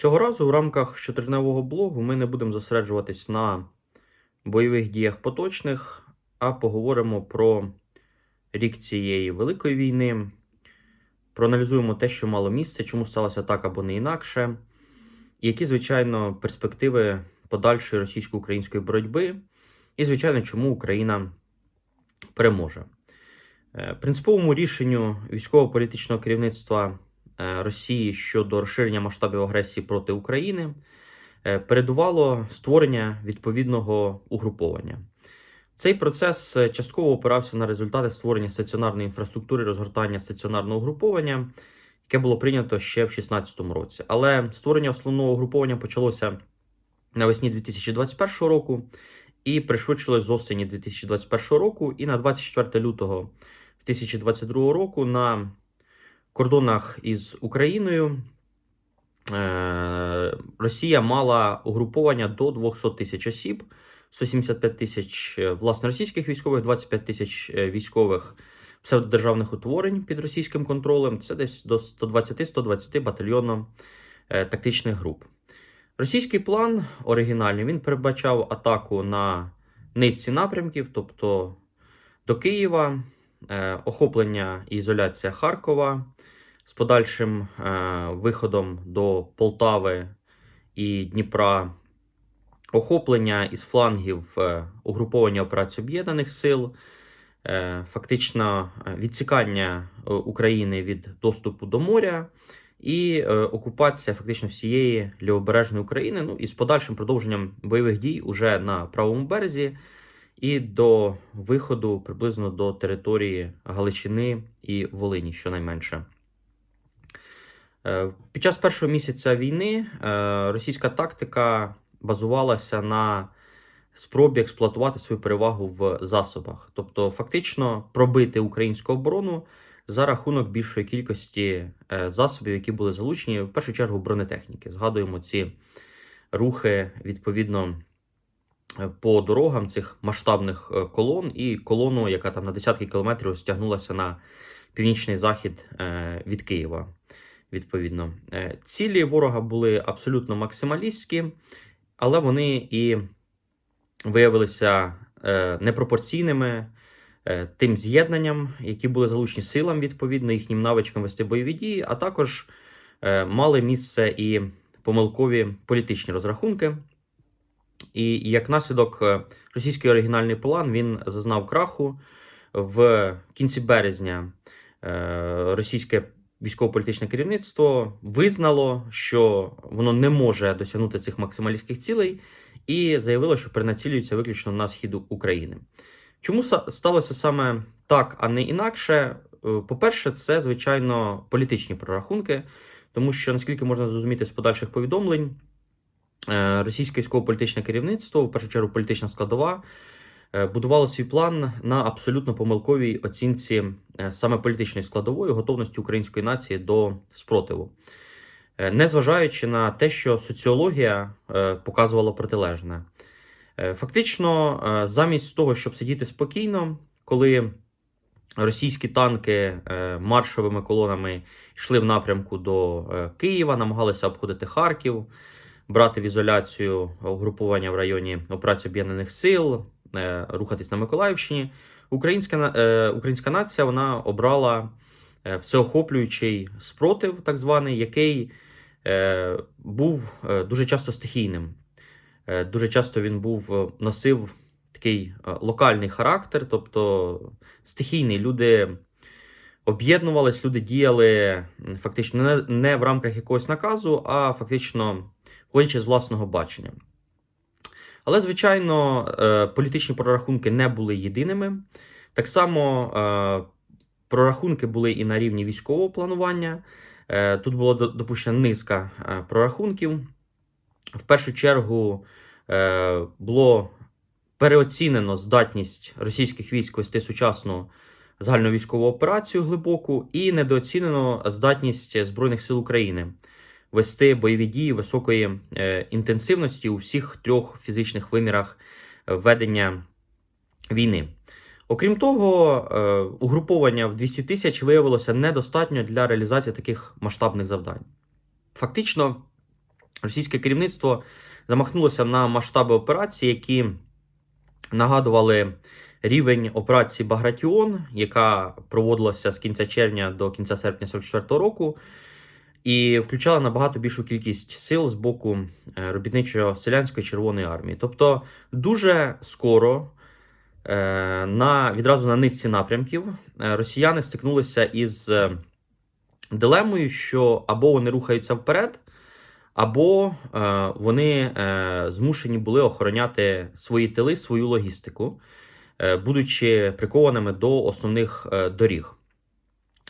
Цього разу в рамках щотижневого блогу ми не будемо зосереджуватись на бойових діях поточних, а поговоримо про рік цієї великої війни, проаналізуємо те, що мало місце, чому сталося так або не інакше, і які, звичайно, перспективи подальшої російсько-української боротьби, і, звичайно, чому Україна переможе. Е, Принциповому рішенню військово-політичного керівництва Росії щодо розширення масштабів агресії проти України е, передувало створення відповідного угруповання. Цей процес е, частково опирався на результати створення стаціонарної інфраструктури розгортання стаціонарного угруповання, яке було прийнято ще в 2016 році. Але створення основного угруповання почалося навесні 2021 року і пришвидшилось з осені 2021 року. І на 24 лютого 2022 року на кордонах із Україною е, Росія мала угруповання до 200 тисяч осіб, 175 тисяч е, власне російських військових, 25 тисяч е, військових псевдодержавних утворень під російським контролем. Це десь до 120-120 батальйонно е, тактичних груп. Російський план оригінальний він передбачав атаку на низці напрямків, тобто до Києва, охоплення і ізоляція Харкова з подальшим е, виходом до Полтави і Дніпра, охоплення із флангів е, угруповання операцій Об'єднаних Сил, е, фактично е, відсікання е, України від доступу до моря. І е, окупація фактично всієї лівобережної України, ну і з подальшим продовженням бойових дій уже на правому березі, і до виходу приблизно до території Галичини і Волині, щонайменше. Е, Під час першого місяця війни е, російська тактика базувалася на спробі експлуатувати свою перевагу в засобах, тобто фактично пробити українську оборону за рахунок більшої кількості е, засобів, які були залучені, в першу чергу бронетехніки. Згадуємо ці рухи відповідно по дорогам цих масштабних е, колон, і колону, яка там на десятки кілометрів стягнулася на північний захід е, від Києва. Відповідно, Е, цілі ворога були абсолютно максималістські, але вони і виявилися непропорційними тим з'єднанням, які були залучені силам, відповідно, їхнім навичкам вести бойові дії, а також мали місце і помилкові політичні розрахунки. І як наслідок, е, російський оригінальний план він зазнав краху в кінці березня. е, Російське військово-політичне керівництво визнало, що воно не може досягнути цих максималістських цілей, і заявило, що перенацілюється виключно на схід України. Чому сталося саме так, а не інакше? Е, По-перше, це звичайно політичні прорахунки, тому що наскільки можна зрозуміти з подальших повідомлень, російське військово-політичне керівництво, в першу чергу політична складова, е, будувало свій план на абсолютно помилковій оцінці е, саме політичної складової готовності української нації до спротиву. Е, Незважаючи на те, що соціологія е, показувала протилежне. Е, Фактично, е, замість того, щоб сидіти спокійно, коли російські танки е, маршовими колонами йшли в напрямку до е, Києва, намагалися обходити Харків, брати в ізоляцію угрупування в районі операції Об'єднаних Сил, е, рухатись на Миколаївщині. Українська, е, українська нація вона обрала е, всеохоплюючий спротив, так званий, який був дуже часто стихійним. Дуже часто він був носив такий локальний характер, тобто стихійний. Люди об'єднувались, люди діяли фактично не в рамках якогось наказу, а фактично виходячи з власного бачення. Але, звичайно, е, політичні прорахунки не були єдиними. Так само е, прорахунки були і на рівні військового планування. Е, Тут було до- допущена низка прорахунків. В першу чергу було переоцінено здатність російських військ вести сучасну загальновійськову операцію глибоку і недооцінено здатність Збройних сил України вести бойові дії високої е, інтенсивності у всіх трьох фізичних вимірах е, ведення війни. Окрім того, е, угруповання в 200 тисяч виявилося недостатньо для реалізації таких масштабних завдань. Фактично, російське керівництво замахнулося на масштаби операції, які нагадували рівень операції Багратіон, яка проводилася з кінця червня до кінця серпня 44-го року, і включала набагато більшу кількість сил з боку е, робітничо-селянської Червоної армії. Тобто, дуже скоро. е, На відразу на низці напрямків е, росіяни стикнулися із дилемою, що або вони рухаються вперед, або вони змушені були охороняти свої тили, свою логістику, будучи прикованими до основних доріг.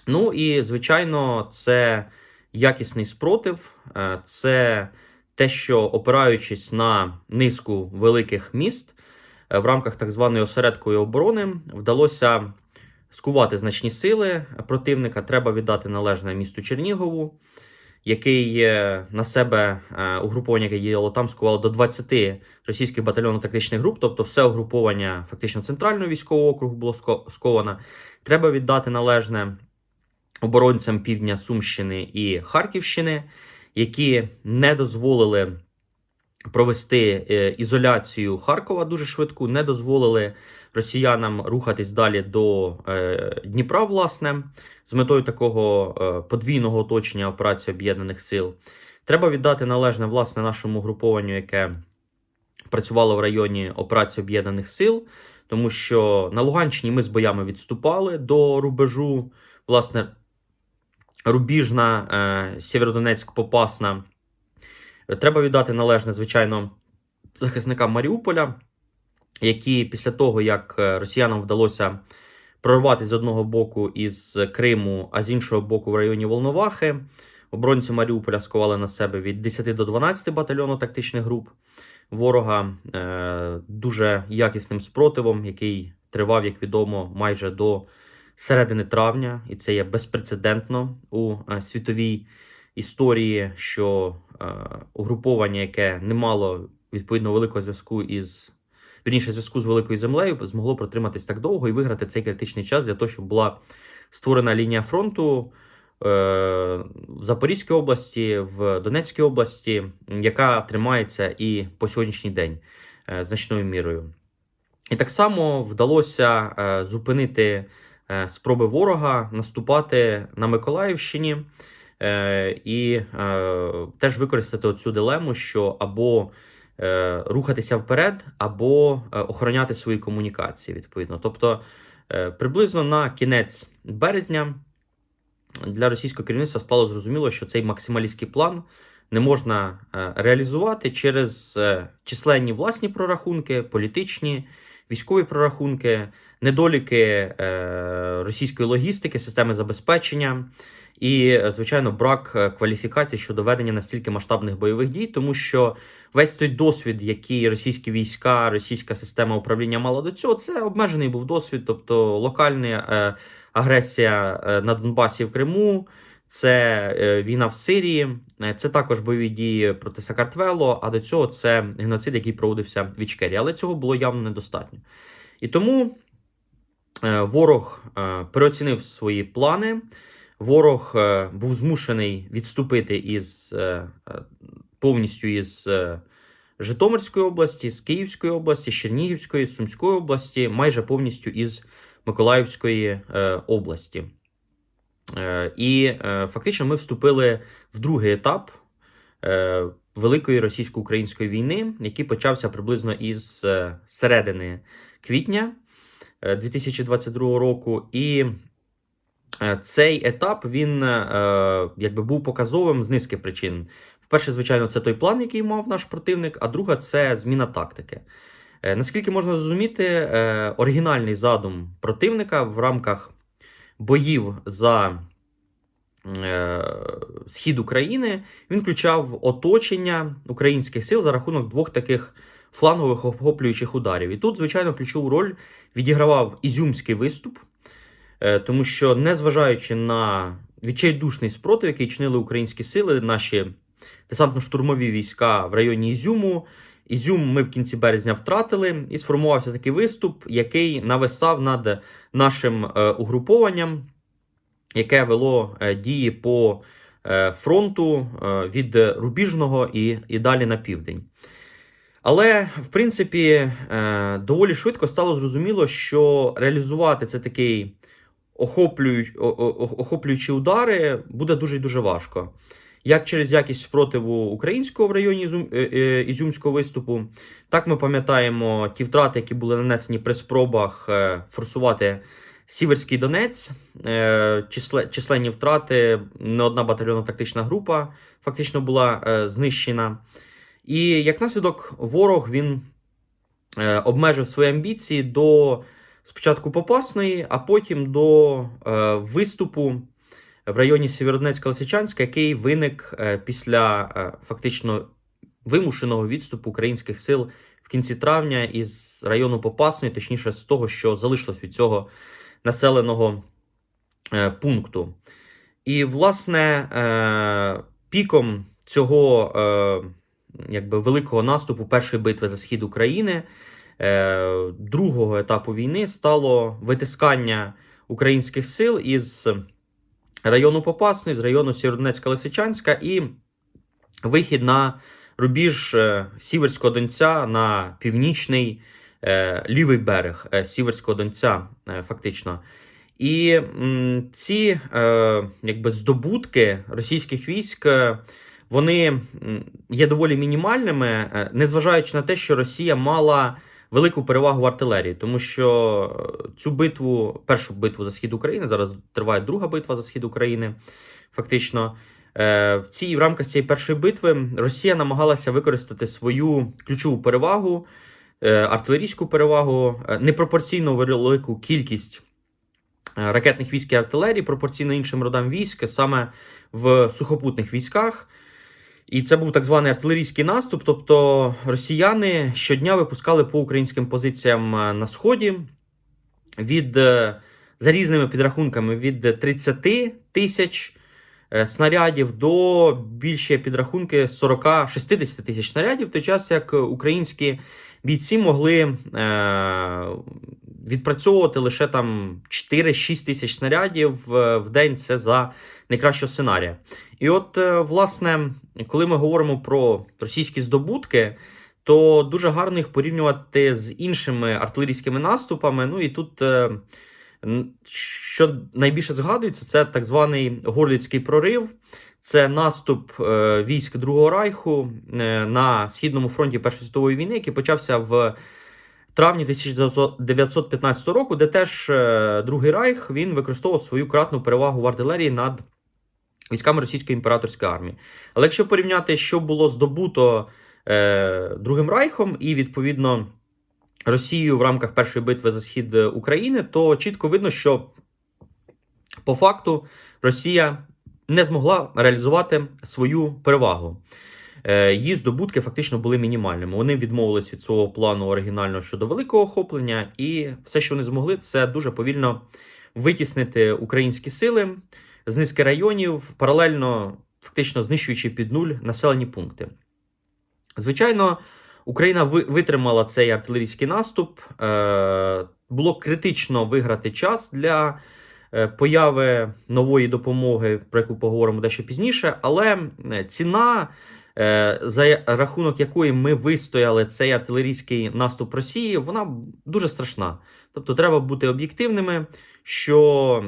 Ну і звичайно, це якісний спротив, е, це те, що опираючись на низку великих міст е, в рамках так званої осередкової оборони, вдалося скувати значні сили противника. Треба віддати належне місту Чернігову, який е, на себе угруповання, яке діяло там, скувало до 20 російських батальйонно-тактичних груп, тобто все угруповання фактично центрального військового округу було ско- сковано. Треба віддати належне оборонцям півдня Сумщини і Харківщини, які не дозволили провести е, ізоляцію Харкова дуже швидку, не дозволили росіянам рухатись далі до е, Дніпра, власне, з метою такого е, подвійного оточення операції об'єднаних сил. Треба віддати належне власне нашому групованню, яке працювало в районі операції об'єднаних сил, тому що на Луганщині ми з боями відступали до рубежу, власне, Рубіжна, е, Сєвєродонецьк, Попасна. Треба віддати належне, звичайно, захисникам Маріуполя, які після того, як е, росіянам вдалося прорватися з одного боку із Криму, а з іншого боку в районі Волновахи, оборонці Маріуполя сковали на себе від 10 до 12 батальйонів тактичних груп ворога е, дуже якісним спротивом, який тривав, як відомо, майже до середини травня, і це є безпрецедентно у е, світовій історії, що е, угруповання, яке не мало відповідно великого зв'язку із вірніше зв'язку з великою землею, змогло протриматись так довго і виграти цей критичний час для того, щоб була створена лінія фронту. е, В Запорізькій області, в Донецькій області, яка тримається і по сьогоднішній день значною мірою. І так само вдалося зупинити спроби ворога наступати на Миколаївщині е, і е, теж використати цю дилему, що або е, рухатися вперед, або е, охороняти свої комунікації відповідно. Тобто, е, приблизно на кінець березня для російського керівництва стало зрозуміло, що цей максималістський план не можна е, реалізувати через е, численні власні прорахунки, політичні, військові прорахунки, недоліки е, російської логістики, системи забезпечення. І, е, звичайно, брак е, кваліфікації щодо ведення настільки масштабних бойових дій, тому що весь той досвід, який російські війська, російська система управління мала до цього, це обмежений був досвід, тобто локальна агресія на Донбасі в Криму, це е, війна в Сирії, е, це також бойові дії проти Сакартвело. А до цього це геноцид, який проводився в Ічкері. Але цього було явно недостатньо. І тому е, ворог переоцінив свої плани. Ворог був змушений відступити із повністю із Житомирської області, з Київської області, з Чернігівської, з Сумської області, майже повністю із Миколаївської області. Е, і е, фактично ми вступили в другий етап е, Великої російсько-української війни, який почався приблизно із середини квітня е, 2022 року. І цей етап він якби був показовим з низки причин. Перше, звичайно, це той план, який мав наш противник, а друга це зміна тактики. Наскільки можна зрозуміти, оригінальний задум противника в рамках боїв за е, схід України він включав оточення українських сил за рахунок двох таких флангових охоплюючих ударів. І тут, звичайно, ключову роль відігравав ізюмський виступ, е, тому що, незважаючи на відчайдушний спротив, який чинили українські сили, наші десантно-штурмові війська в районі Ізюму. Ізюм ми в кінці березня втратили, і сформувався такий виступ, який нависав над нашим е, угрупованням, яке вело е, дії по е, фронту від Рубіжного і, і далі на південь. Але, в принципі, доволі швидко стало зрозуміло, що реалізувати це такий охоплюючі, удари буде дуже дуже важко. Як через якість спротиву українського в районі е, е, Ізюмського виступу, так ми пам'ятаємо ті втрати, які були нанесені при спробах е, форсувати Сіверський Донець, числе, численні втрати, не одна батальйонна тактична група фактично була знищена. І як наслідок, ворог він обмежив свої амбіції до спочатку Попасної, а потім до виступу в районі Сєвєродонецька Лисичанська, який виник е, після е, фактично вимушеного відступу українських сил в кінці травня із району Попасної, точніше з того, що залишилось від цього населеного е, пункту. І, власне, піком цього якби, великого наступу першої битви за схід України. Другого етапу війни стало витискання українських сил із району Попасний, з району Сєвєродонецька Лисичанська і вихід на рубіж е, Сіверського Донця на північний е, лівий берег е, Сіверського Донця, фактично. І ці якби здобутки російських військ. Вони є доволі мінімальними, незважаючи на те, що Росія мала велику перевагу в артилерії, тому що е, цю битву, першу битву за схід України, зараз триває друга битва за схід України. Фактично, е, в цій в рамках цієї першої битви Росія намагалася використати свою ключову перевагу, е, артилерійську перевагу, непропорційно велику кількість ракетних військ і артилерії, пропорційно іншим родам військ, саме в сухопутних військах. І це був так званий артилерійський наступ. Тобто росіяни щодня випускали по українським позиціям е, на сході від е, за різними підрахунками від 30 тисяч е, снарядів до більше підрахунки 40-60 тисяч снарядів, в той час як українські бійці могли відпрацьовувати лише там 4-6 тисяч снарядів в день. Це за найкращого сценарія. І от, е, власне, коли ми говоримо про російські здобутки, то дуже гарно їх порівнювати з іншими артилерійськими наступами. Ну і тут, е, що найбільше згадується, це так званий Горліцький прорив. Це наступ е, військ Другого Райху на східному фронті Першої світової війни, який почався в травні 1915 року, де теж Другий Райх він використовував свою кратну перевагу в артилерії над військами російської імператорської армії. Але якщо порівняти, що було здобуто е, Другим Райхом і відповідно Росією в рамках першої битви за схід України, то чітко видно, що по факту Росія не змогла реалізувати свою перевагу. Е, її здобутки фактично були мінімальними. Вони відмовились від свого плану оригінального щодо великого охоплення, і все, що вони змогли, це дуже повільно витіснити українські сили з низки районів, паралельно фактично знищуючи під нуль населені пункти. Звичайно, Україна витримала цей артилерійський наступ. Е, було критично виграти час для е, появи нової допомоги, про яку поговоримо дещо пізніше, але ціна. За рахунок якої ми вистояли цей артилерійський наступ Росії, вона дуже страшна. Тобто, треба бути об'єктивними, що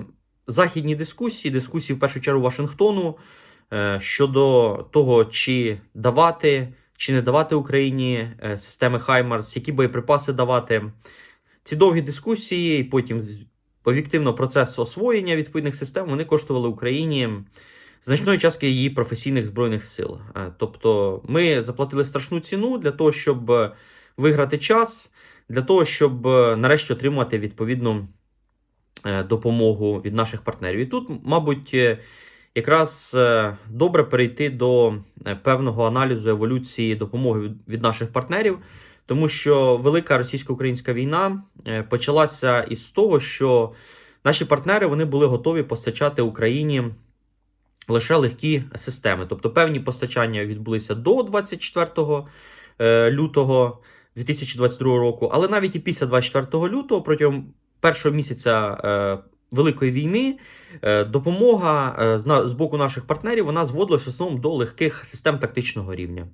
західні дискусії, дискусії в першу чергу Вашингтону е, щодо того, чи давати чи не давати Україні е, системи Хаймарс, які боєприпаси давати. Ці довгі дискусії, і потім об'єктивно процес освоєння відповідних систем вони коштували Україні значної частки її професійних збройних сил. Е, тобто ми заплатили страшну ціну для того, щоб виграти час, для того, щоб нарешті отримати відповідну Е, допомогу від наших партнерів. І тут, мабуть, е, якраз е, добре перейти до певного аналізу еволюції допомоги від наших партнерів, тому що велика російсько-українська війна почалася із того, що наші партнери вони були готові постачати Україні. Лише легкі системи, тобто певні постачання відбулися до 24 лютого 2022 року, але навіть і після 24 лютого протягом першого місяця е, Великої війни е, допомога е, з боку наших партнерів вона зводилась в основному до легких систем тактичного рівня,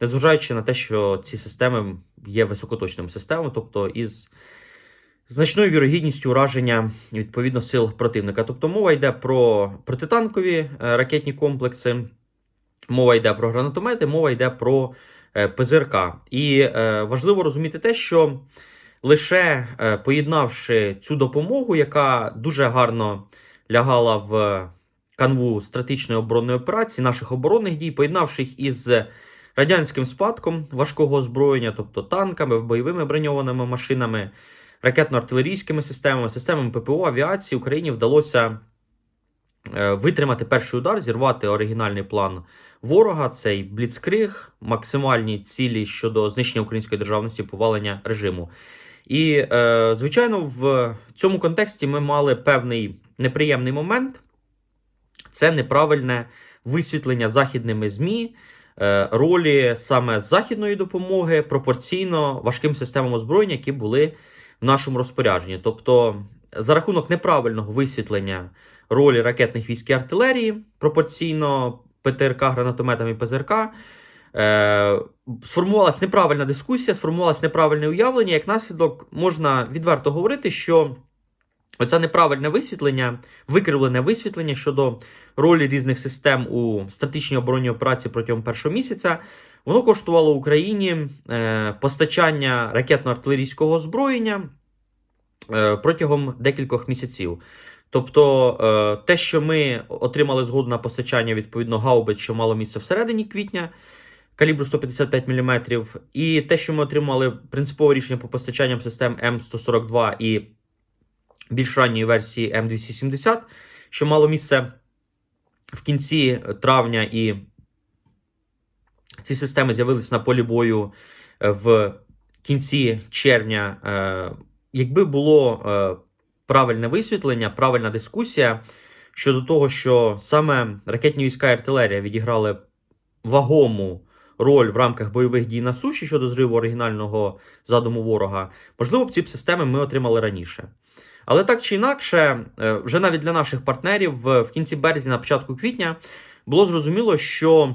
незважаючи на те, що ці системи є високоточними системами, тобто із значною вірогідністю ураження відповідно сил противника. Тобто мова йде про протитанкові е, ракетні комплекси, мова йде про гранатомети, мова йде про е, ПЗРК. І е, важливо розуміти те, що лише поєднавши цю допомогу, яка дуже гарно лягала в канву стратегічної оборонної операції, наших оборонних дій, поєднавши їх із радянським спадком важкого озброєння, тобто танками, бойовими броньованими машинами, ракетно-артилерійськими системами, системами ППО, авіації, Україні вдалося е, витримати перший удар, зірвати оригінальний план ворога, цей бліцкриг, максимальні цілі щодо знищення української державності, повалення режиму. І, е, звичайно, в цьому контексті ми мали певний неприємний момент. Це неправильне висвітлення західними ЗМІ е, ролі саме західної допомоги пропорційно важким системам озброєння, які були в нашому розпорядженні. Тобто, за рахунок неправильного висвітлення ролі ракетних військ і артилерії пропорційно ПТРК, гранатометам і ПЗРК. Е, сформувалась неправильна дискусія, сформувалось неправильне уявлення. Як наслідок, можна відверто говорити, що оце неправильне висвітлення, викривлене висвітлення щодо ролі різних систем у стратегічній оборонній операції протягом першого місяця, воно коштувало Україні е, постачання ракетно-артилерійського озброєння е, протягом декількох місяців. Тобто е, те, що ми отримали згоду на постачання відповідно гаубиць, що мало місце всередині квітня, калібру 155 мм, і те, що ми отримали принципове рішення по постачанням систем М142 і більш ранньої версії М270, що мало місце в кінці травня, і ці системи з'явилися на полі бою е, в кінці червня. Е, Якби було е, правильне висвітлення, правильна дискусія щодо того, що саме ракетні війська і артилерія відіграли вагому роль в рамках бойових дій на суші щодо зриву оригінального задуму ворога, можливо, б ці б системи ми отримали раніше. Але так чи інакше, вже навіть для наших партнерів в кінці березня, на початку квітня, було зрозуміло, що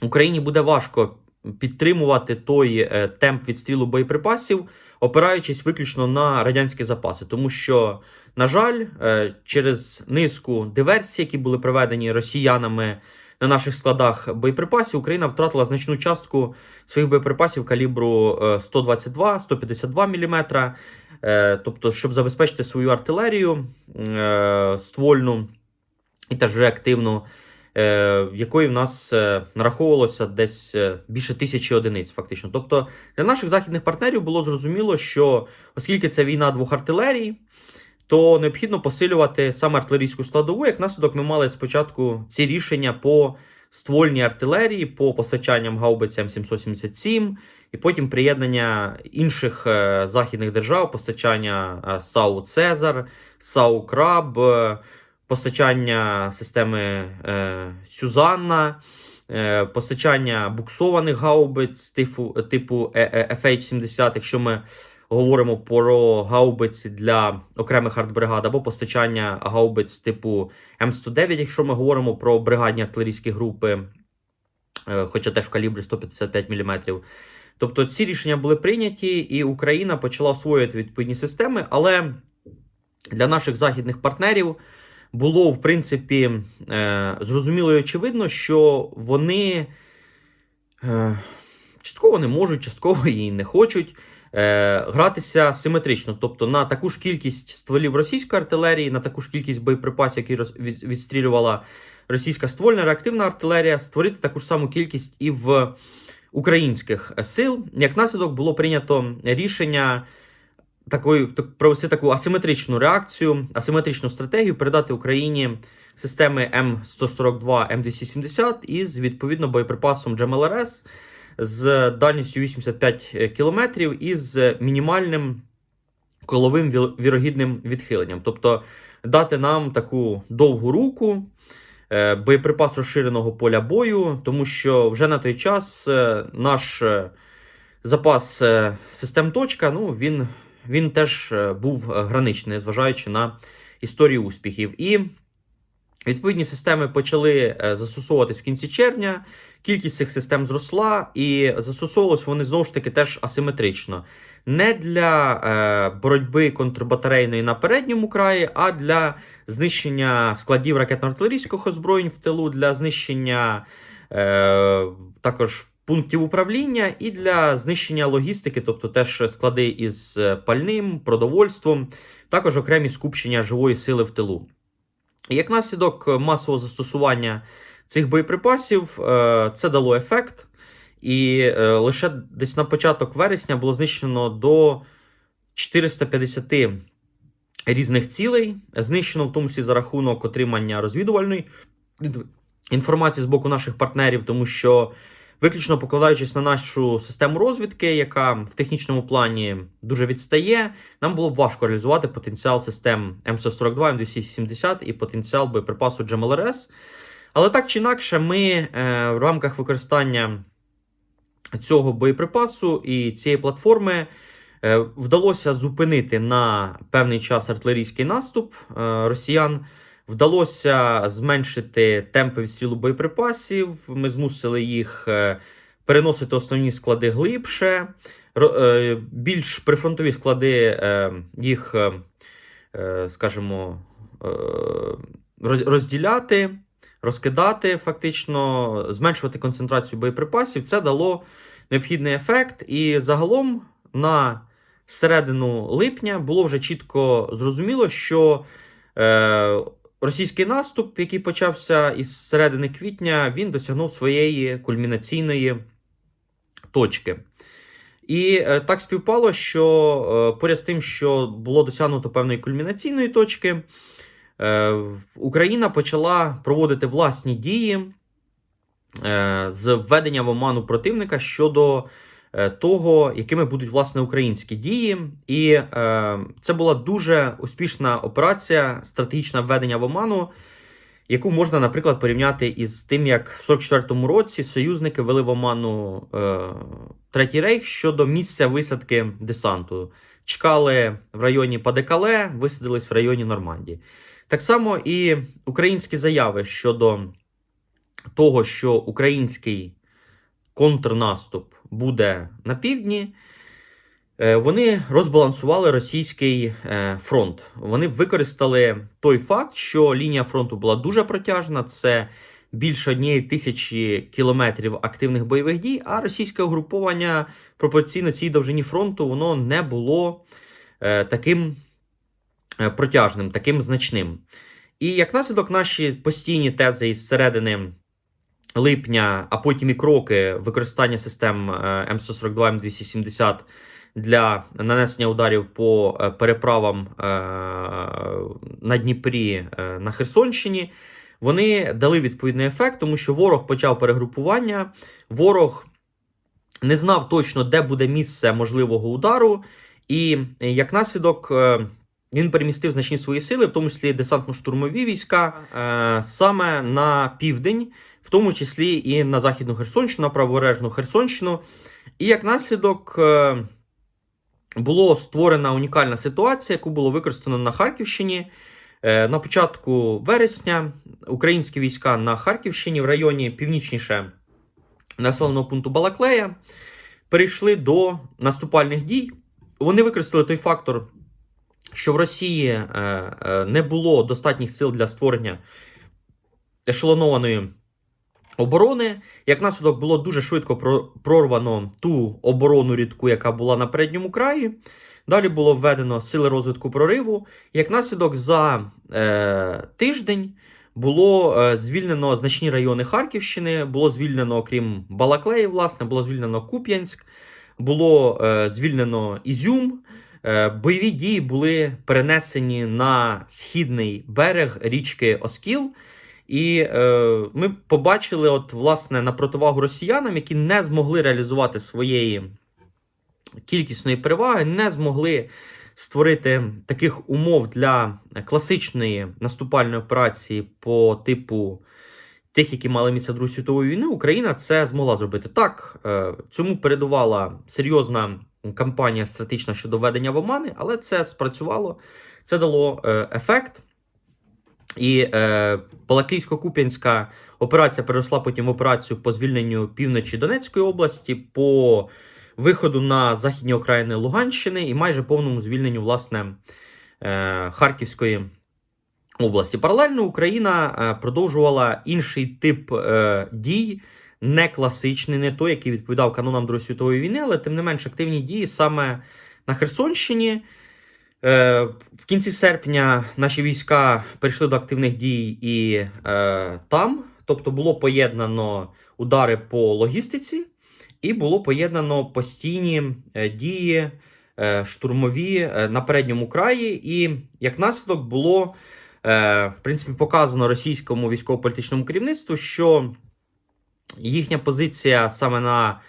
Україні буде важко підтримувати той е, темп відстрілу боєприпасів, опираючись виключно на радянські запаси, тому що, на жаль, е, через низку диверсій, які були проведені росіянами на наших складах боєприпасів, Україна втратила значну частку своїх боєприпасів калібру 122-152 мм. Тобто, щоб забезпечити свою артилерію е, ствольну і теж реактивну, е, якої в нас е, нараховувалося десь е, більше тисячі одиниць, фактично. Тобто для наших західних партнерів було зрозуміло, що оскільки це війна двох артилерій, то необхідно посилювати саме артилерійську складову. Як наслідок, ми мали спочатку ці рішення по ствольній артилерії, по постачанням гаубицям 777, і потім приєднання інших е, західних держав, постачання е, САУ Цезар, САУ Краб, е, постачання системи е, Сюзанна. е, Постачання буксованих гаубиць типу, типу е, FH-70, якщо ми говоримо про гаубиці для окремих артбригад, або постачання гаубиць типу М109, якщо ми говоримо про бригадні артилерійські групи, хоча теж в калібрі 155 мм. Тобто ці рішення були прийняті, і Україна почала освоювати відповідні системи, але для наших західних партнерів було, в принципі, е, зрозуміло і очевидно, що вони е, частково не можуть, частково і не хочуть е, гратися симетрично. Тобто на таку ж кількість стволів російської артилерії, на таку ж кількість боєприпасів, які відстрілювала російська ствольна реактивна артилерія, створити таку ж саму кількість і в українських сил. Як наслідок було прийнято рішення такої так, провести таку асиметричну реакцію, асиметричну стратегію, передати Україні системи М142 М270 із відповідно боєприпасом GMLRS з дальністю 85 км і з мінімальним коловим вірогідним відхиленням. Тобто дати нам таку довгу руку. е, Боєприпас розширеного поля бою, тому що вже на той час е, наш е, запас систем точка, ну він він теж е, був е, граничний, зважаючи на історії успіхів. І відповідні системи почали е, застосовуватись в кінці червня. Кількість цих систем зросла, і застосовувалися вони знову ж таки теж асиметрично. Не для боротьби контрбатарейної на передньому краї, а для знищення складів ракетно-артилерійських озброєнь в тилу, для знищення також пунктів управління і для знищення логістики, тобто теж склади із е, пальним, продовольством, також окремі скупчення живої сили в тилу. Як наслідок масового застосування цих боєприпасів, е, це дало ефект. І е, лише десь на початок вересня було знищено до 450 різних цілей, знищено в тому числі за рахунок отримання розвідувальної інформації з боку наших партнерів, тому що виключно покладаючись на нашу систему розвідки, яка в технічному плані дуже відстає, нам було б важко реалізувати потенціал систем М142, М270 і потенціал боєприпасу GMLRS. Але так чи інакше, ми е, в рамках використання цього боєприпасу і цієї платформи е, вдалося зупинити на певний час артилерійський наступ е, росіян. Вдалося зменшити темпи відстрілу боєприпасів. Ми змусили їх е, переносити основні склади глибше, більш прифронтові склади їх, скажімо, розділяти розкидати, фактично, зменшувати концентрацію боєприпасів. Це дало необхідний ефект. І загалом на середину липня було вже чітко зрозуміло, що е, російський наступ, який почався із середини квітня, він досягнув своєї кульмінаційної точки. І е, так співпало, що е, поряд з тим, що було досягнуто певної кульмінаційної точки. Е, Україна почала проводити власні дії з введення в оману противника щодо того, якими будуть власне українські дії. І це була дуже успішна операція, стратегічне введення в оману. Яку можна, наприклад, порівняти із тим, як в 44-му році союзники вели в оману е, Третій рейх щодо місця висадки десанту. Чекали в районі Падекале, висадились в районі Нормандії. Так само і українські заяви щодо того, що український контрнаступ буде на півдні, е, вони розбалансували російський е, фронт. Вони використали той факт, що лінія фронту була дуже протяжна. Це більше однієї тисячі кілометрів активних бойових дій, а російське угруповання пропорційно цій довжині фронту воно не було е, таким. Протяжним, таким значним. І як наслідок, наші постійні тези із середини липня, а потім і кроки використання систем М142 М270 для нанесення ударів по е, переправам е, на Дніпрі на Херсонщині, вони дали відповідний ефект, тому що ворог почав перегрупування, ворог не знав точно, де буде місце можливого удару, і як наслідок. Він перемістив значні свої сили, в тому числі десантно-штурмові війська, е, саме на південь, в тому числі і на Західну Херсонщину, на правобережну Херсонщину. І як наслідок е, була створена унікальна ситуація, яку було використано на Харківщині. Е, на початку вересня українські війська на Харківщині в районі північніше населеного пункту Балаклея перейшли до наступальних дій. Вони використали той фактор що в Росії е, не було достатніх сил для створення ешелонованої оборони. Як наслідок було дуже швидко прорвано ту оборону рідку, яка була на передньому краї. Далі було введено сили розвитку прориву. Як наслідок за е, тиждень було е, звільнено значні райони Харківщини, було звільнено, окрім Балаклеї, власне, було звільнено Куп'янськ, було е, звільнено Ізюм. Е, бойові дії були перенесені на східний берег річки Оскіл. І е, ми побачили, от, власне, на противагу росіянам, які не змогли реалізувати своєї кількісної переваги, не змогли створити таких умов для класичної наступальної операції по типу тих, які мали місце Другої світової війни. Україна це змогла зробити. Так, е, цьому передувала серйозна кампанія стратегічна щодо введення в омани, але це спрацювало, це дало е, ефект. І е, Балаклійсько-Куп'янська операція переросла потім в операцію по звільненню півночі Донецької області, по виходу на західні окраїни Луганщини і майже повному звільненню власне е, Харківської області. Паралельно Україна е, продовжувала інший тип е, дій, не класичний, не той, який відповідав канонам Другої світової війни, але тим не менш активні дії саме на Херсонщині. Е, В кінці серпня наші війська перейшли до активних дій і е, там, тобто було поєднано удари по логістиці, і було поєднано постійні е, дії е, штурмові е, на передньому краї. І як наслідок було е, в принципі показано російському військово-політичному керівництву, що їхня позиція саме на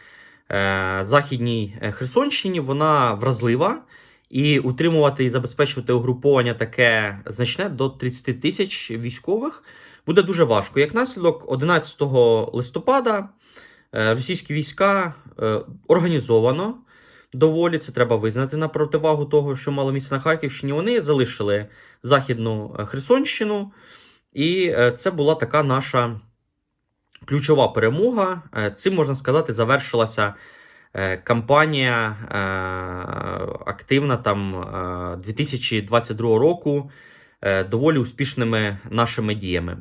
е, західній Херсонщині вона вразлива. І утримувати і забезпечувати угруповання таке значне до 30 тисяч військових буде дуже важко. Як наслідок, 11 листопада е, російські війська е, організовано доволі це треба визнати на противагу того, що мало місце на Харківщині. Вони залишили західну е, Херсонщину, і це була така наша ключова перемога. Цим можна сказати, завершилася кампанія е, активна там е, 2022 року е, доволі успішними нашими діями.